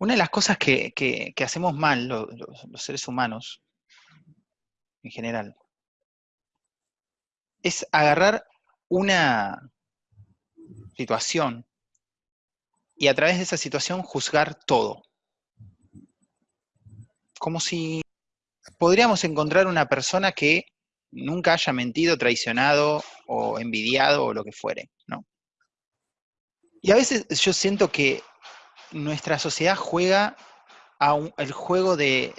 Una de las cosas que, hacemos mal lo- lo- los seres humanos, en general, es agarrar una situación y a través de esa situación juzgar todo. Como si podríamos encontrar una persona que nunca haya mentido, traicionado o envidiado o lo que fuere, ¿no? Y a veces yo siento que nuestra sociedad juega a un- el juego de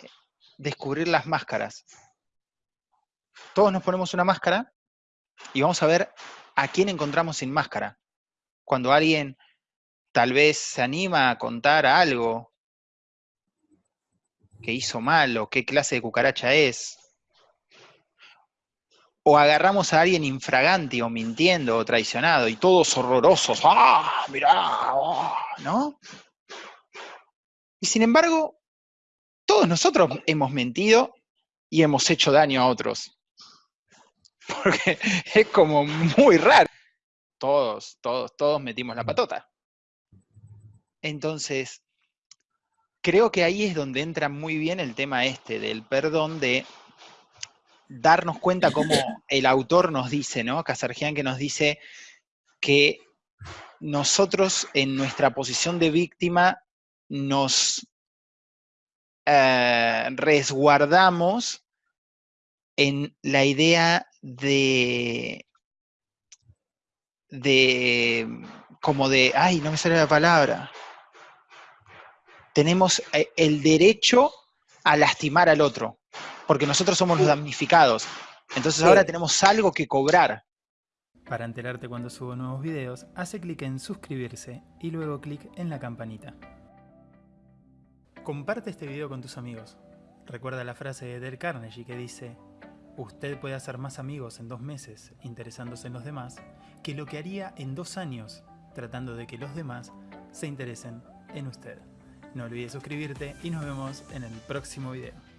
descubrir las máscaras. Todos nos ponemos una máscara y vamos a ver a quién encontramos sin máscara. Cuando alguien tal vez se anima a contar algo que hizo mal o qué clase de cucaracha es. O agarramos a alguien infraganti o mintiendo o traicionado y todos horrorosos. ¡Ah! Mirá, ah", ¿no? Y sin embargo, todos nosotros hemos mentido y hemos hecho daño a otros. Porque es como muy raro. Todos, todos, todos metimos la patota. Entonces, creo que ahí es donde entra muy bien el tema este del perdón, de darnos cuenta cómo el autor nos dice, ¿no? Casargian que nos dice que nosotros en nuestra posición de víctima nos eh, resguardamos en la idea de, de, como de, ay, no me sale la palabra. Tenemos eh, el derecho a lastimar al otro, porque nosotros somos los damnificados. Entonces ahora tenemos algo que cobrar. Para enterarte cuando subo nuevos videos, hace clic en suscribirse y luego clic en la campanita. Comparte este video con tus amigos. Recuerda la frase de Del Carnegie que dice Usted puede hacer más amigos en dos meses interesándose en los demás que lo que haría en dos años tratando de que los demás se interesen en usted. No olvides suscribirte y nos vemos en el próximo video.